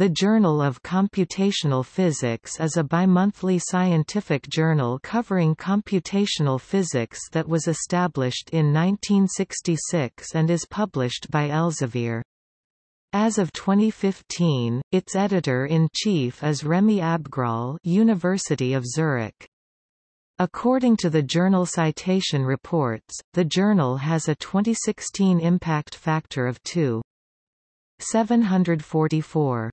The Journal of Computational Physics is a bimonthly scientific journal covering computational physics that was established in 1966 and is published by Elsevier. As of 2015, its editor-in-chief is Rémi Abgrall University of Zurich. According to the journal Citation Reports, the journal has a 2016 impact factor of 2.744.